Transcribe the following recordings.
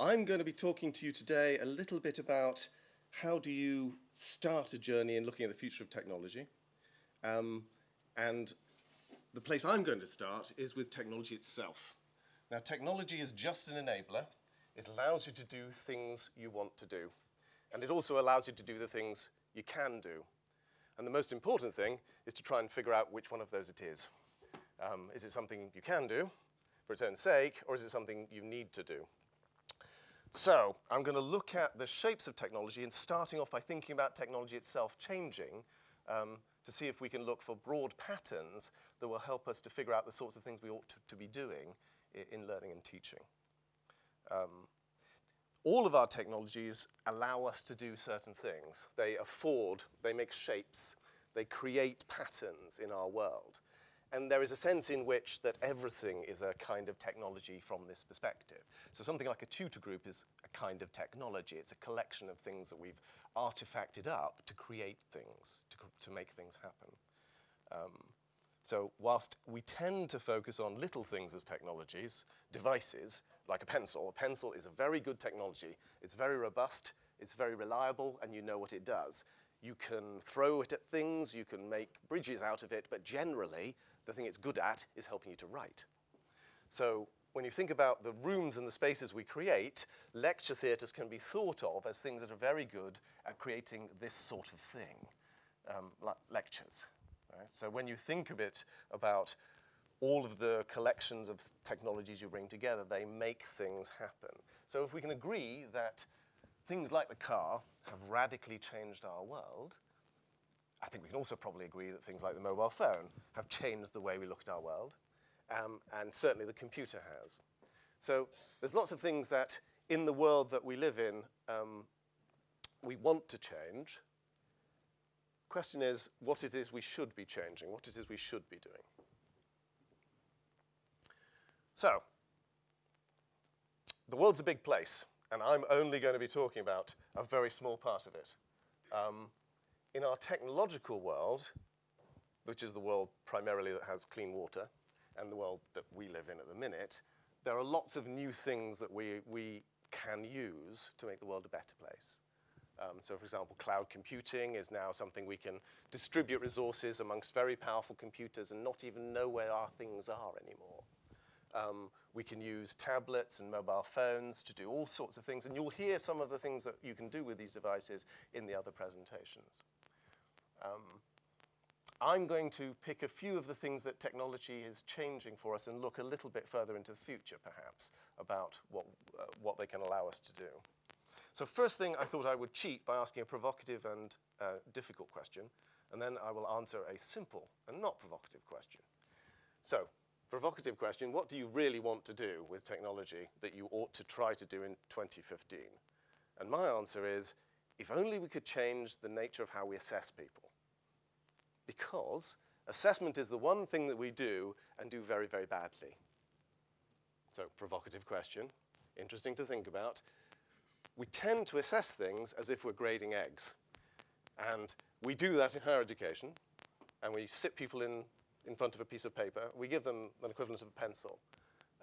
I'm going to be talking to you today a little bit about how do you start a journey in looking at the future of technology. Um, and the place I'm going to start is with technology itself. Now, technology is just an enabler. It allows you to do things you want to do. And it also allows you to do the things you can do. And the most important thing is to try and figure out which one of those it is. Um, is it something you can do for its own sake, or is it something you need to do? So I'm going to look at the shapes of technology and starting off by thinking about technology itself changing um, to see if we can look for broad patterns that will help us to figure out the sorts of things we ought to, to be doing in, in learning and teaching. Um, all of our technologies allow us to do certain things. They afford, they make shapes, they create patterns in our world. And there is a sense in which that everything is a kind of technology from this perspective. So something like a tutor group is a kind of technology. It's a collection of things that we've artifacted up to create things, to, to make things happen. Um, so whilst we tend to focus on little things as technologies, devices, like a pencil. A pencil is a very good technology. It's very robust, it's very reliable, and you know what it does. You can throw it at things, you can make bridges out of it, but generally, the thing it's good at is helping you to write. So when you think about the rooms and the spaces we create, lecture theatres can be thought of as things that are very good at creating this sort of thing, um, like lectures. Right? So when you think a bit about all of the collections of technologies you bring together, they make things happen. So if we can agree that things like the car have radically changed our world, I think we can also probably agree that things like the mobile phone have changed the way we look at our world, um, and certainly the computer has. So there's lots of things that in the world that we live in, um, we want to change. Question is what it is we should be changing, what it is we should be doing. So, the world's a big place, and I'm only going to be talking about a very small part of it. Um, in our technological world, which is the world primarily that has clean water, and the world that we live in at the minute, there are lots of new things that we, we can use to make the world a better place. Um, so for example, cloud computing is now something we can distribute resources amongst very powerful computers and not even know where our things are anymore. Um, we can use tablets and mobile phones to do all sorts of things, and you'll hear some of the things that you can do with these devices in the other presentations. Um, I'm going to pick a few of the things that technology is changing for us and look a little bit further into the future, perhaps, about what, uh, what they can allow us to do. So first thing, I thought I would cheat by asking a provocative and uh, difficult question, and then I will answer a simple and not provocative question. So provocative question, what do you really want to do with technology that you ought to try to do in 2015? And my answer is, if only we could change the nature of how we assess people. Because assessment is the one thing that we do and do very, very badly. So provocative question, interesting to think about. We tend to assess things as if we're grading eggs. And we do that in higher education, and we sit people in in front of a piece of paper. We give them an equivalent of a pencil.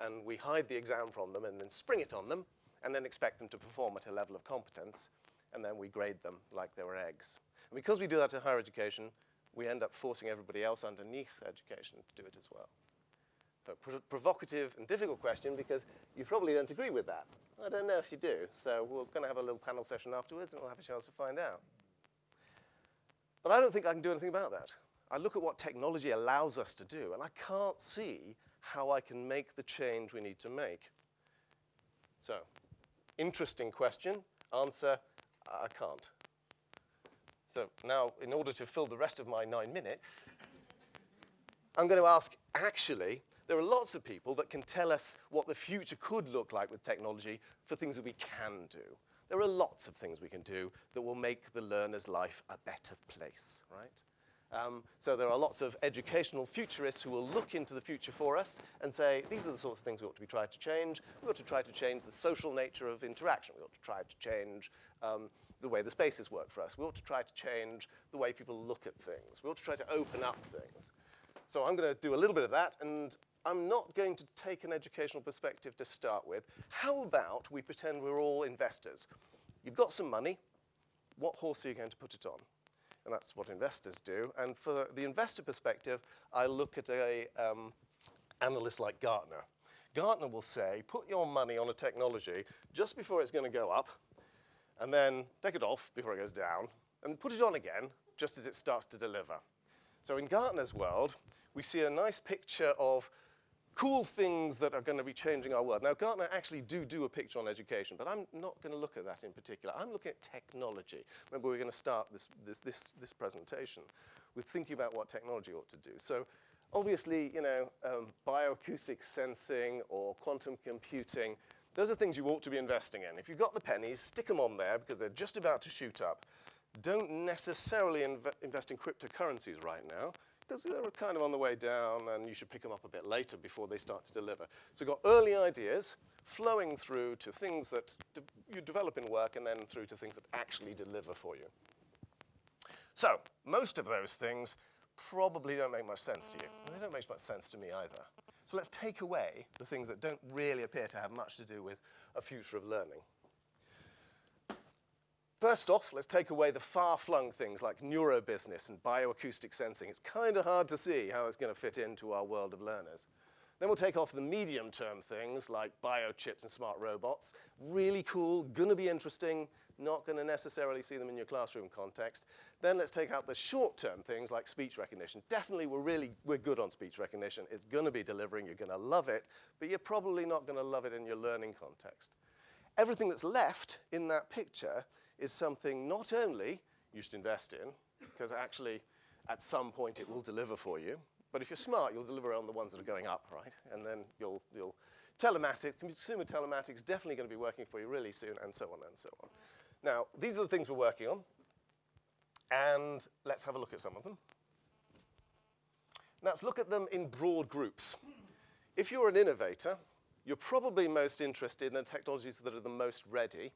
And we hide the exam from them and then spring it on them and then expect them to perform at a level of competence. And then we grade them like they were eggs. And because we do that in higher education, we end up forcing everybody else underneath education to do it as well. But provocative and difficult question because you probably don't agree with that. I don't know if you do. So we're going to have a little panel session afterwards and we'll have a chance to find out. But I don't think I can do anything about that. I look at what technology allows us to do, and I can't see how I can make the change we need to make. So, interesting question. Answer, I can't. So now, in order to fill the rest of my nine minutes, I'm going to ask, actually, there are lots of people that can tell us what the future could look like with technology for things that we can do. There are lots of things we can do that will make the learner's life a better place, right? Um, so there are lots of educational futurists who will look into the future for us and say, these are the sorts of things we ought to be trying to change. We ought to try to change the social nature of interaction. We ought to try to change um, the way the spaces work for us. We ought to try to change the way people look at things. We ought to try to open up things. So I'm going to do a little bit of that, and I'm not going to take an educational perspective to start with. How about we pretend we're all investors? You've got some money. What horse are you going to put it on? And that's what investors do. And for the investor perspective, I look at a um, analyst like Gartner. Gartner will say, put your money on a technology just before it's going to go up, and then take it off before it goes down, and put it on again just as it starts to deliver. So in Gartner's world, we see a nice picture of cool things that are going to be changing our world. Now, Gartner actually do do a picture on education, but I'm not going to look at that in particular. I'm looking at technology. Remember, we're going to start this, this, this, this presentation with thinking about what technology ought to do. So obviously, you know, um, bioacoustic sensing or quantum computing, those are things you ought to be investing in. If you've got the pennies, stick them on there because they're just about to shoot up. Don't necessarily inv invest in cryptocurrencies right now because they're kind of on the way down and you should pick them up a bit later before they start to deliver. So you've got early ideas flowing through to things that de you develop in work and then through to things that actually deliver for you. So most of those things probably don't make much sense to you. They don't make much sense to me either. So let's take away the things that don't really appear to have much to do with a future of learning. First off, let's take away the far-flung things like neurobusiness and bioacoustic sensing. It's kind of hard to see how it's going to fit into our world of learners. Then we'll take off the medium-term things like biochips and smart robots. Really cool, going to be interesting, not going to necessarily see them in your classroom context. Then let's take out the short-term things like speech recognition. Definitely we're really, we're good on speech recognition. It's going to be delivering, you're going to love it, but you're probably not going to love it in your learning context. Everything that's left in that picture is something not only you should invest in, because actually at some point it will deliver for you, but if you're smart, you'll deliver on the ones that are going up, right? And then you'll, you'll telematics, consumer telematics definitely going to be working for you really soon, and so on and so on. Now, these are the things we're working on, and let's have a look at some of them. Now, let's look at them in broad groups. If you're an innovator, you're probably most interested in the technologies that are the most ready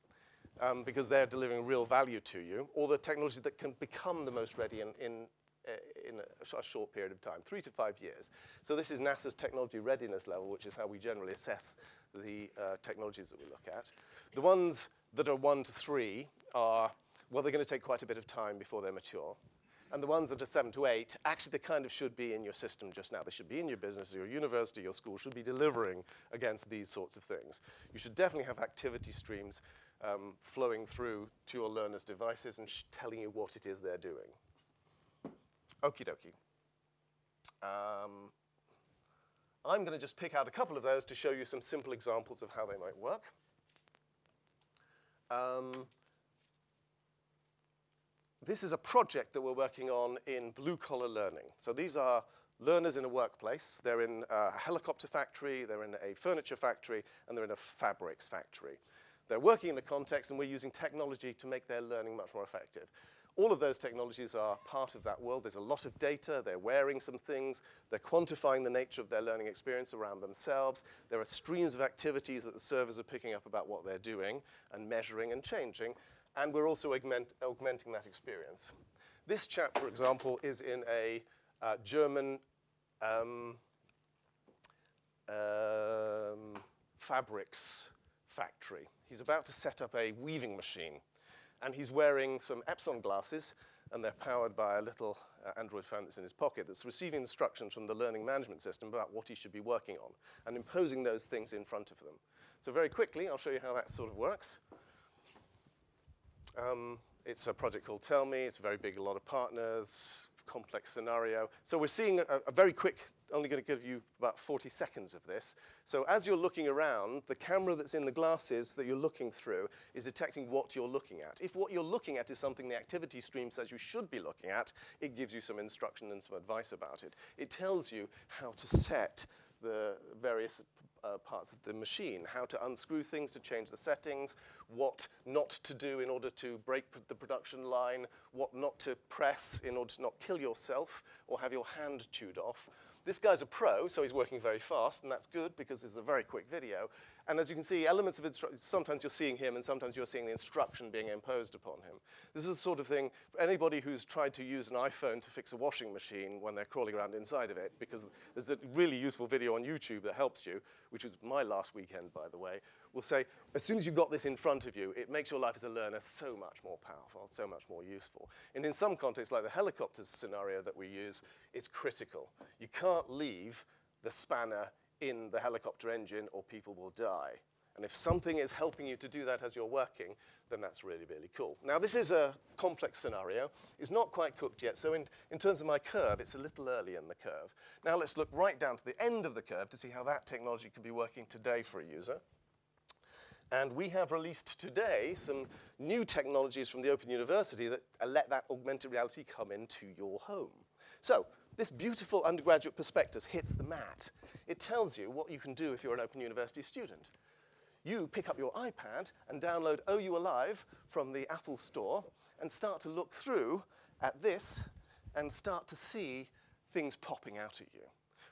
um, because they're delivering real value to you, or the technology that can become the most ready in, in, in a, a, short period of time, three to five years. So this is NASA's technology readiness level, which is how we generally assess the uh, technologies that we look at. The ones that are one to three are, well, they're going to take quite a bit of time before they're mature. And the ones that are seven to eight, actually they kind of should be in your system just now. They should be in your business, your university, your school should be delivering against these sorts of things. You should definitely have activity streams um, flowing through to your learners' devices and telling you what it is they're doing. Okie dokie. Um, I'm going to just pick out a couple of those to show you some simple examples of how they might work. Um, this is a project that we're working on in blue-collar learning. So these are learners in a workplace. They're in a helicopter factory, they're in a furniture factory, and they're in a fabrics factory. They're working in a context and we're using technology to make their learning much more effective. All of those technologies are part of that world. There's a lot of data. They're wearing some things. They're quantifying the nature of their learning experience around themselves. There are streams of activities that the servers are picking up about what they're doing and measuring and changing. And we're also augment augmenting that experience. This chap, for example, is in a uh, German um, um, fabrics factory. He's about to set up a weaving machine. And he's wearing some Epson glasses, and they're powered by a little uh, Android phone that's in his pocket that's receiving instructions from the learning management system about what he should be working on and imposing those things in front of them. So very quickly, I'll show you how that sort of works. Um, it's a project called Tell Me. It's very big, a lot of partners, complex scenario. So we're seeing a, a very quick, only going to give you about 40 seconds of this. So as you're looking around, the camera that's in the glasses that you're looking through is detecting what you're looking at. If what you're looking at is something the activity stream says you should be looking at, it gives you some instruction and some advice about it. It tells you how to set the various uh, parts of the machine, how to unscrew things to change the settings, what not to do in order to break the production line, what not to press in order to not kill yourself or have your hand chewed off. This guy's a pro, so he's working very fast, and that's good because it's a very quick video. And as you can see, elements of instruction, sometimes you're seeing him and sometimes you're seeing the instruction being imposed upon him. This is the sort of thing for anybody who's tried to use an iPhone to fix a washing machine when they're crawling around inside of it, because there's a really useful video on YouTube that helps you, which was my last weekend, by the way, will say, as soon as you've got this in front of you, it makes your life as a learner so much more powerful, so much more useful. And in some contexts, like the helicopter scenario that we use, it's critical. You can't leave the spanner in the helicopter engine or people will die. And if something is helping you to do that as you're working, then that's really, really cool. Now, this is a complex scenario. It's not quite cooked yet, so in, in terms of my curve, it's a little early in the curve. Now, let's look right down to the end of the curve to see how that technology can be working today for a user. And we have released today some new technologies from the Open University that let that augmented reality come into your home. So this beautiful undergraduate prospectus hits the mat. It tells you what you can do if you're an Open University student. You pick up your iPad and download OU Alive from the Apple Store and start to look through at this and start to see things popping out at you.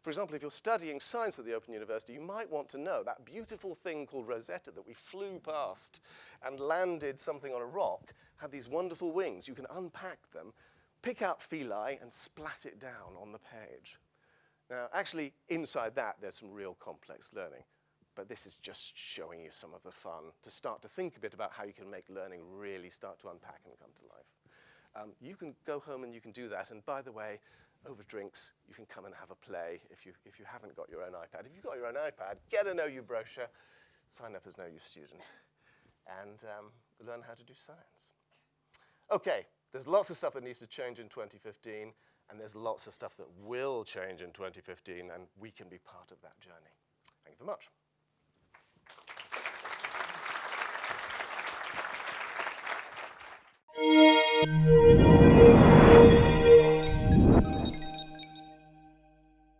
For example, if you're studying science at the Open University, you might want to know that beautiful thing called Rosetta that we flew past and landed something on a rock had these wonderful wings. You can unpack them, pick out Philae and splat it down on the page. Now, actually, inside that, there's some real complex learning. But this is just showing you some of the fun to start to think a bit about how you can make learning really start to unpack and come to life. Um, you can go home and you can do that. And by the way, over drinks, you can come and have a play if you, if you haven't got your own iPad. If you've got your own iPad, get a OU brochure, sign up as OU student, and um, learn how to do science. Okay, there's lots of stuff that needs to change in 2015, and there's lots of stuff that will change in 2015, and we can be part of that journey. Thank you very much.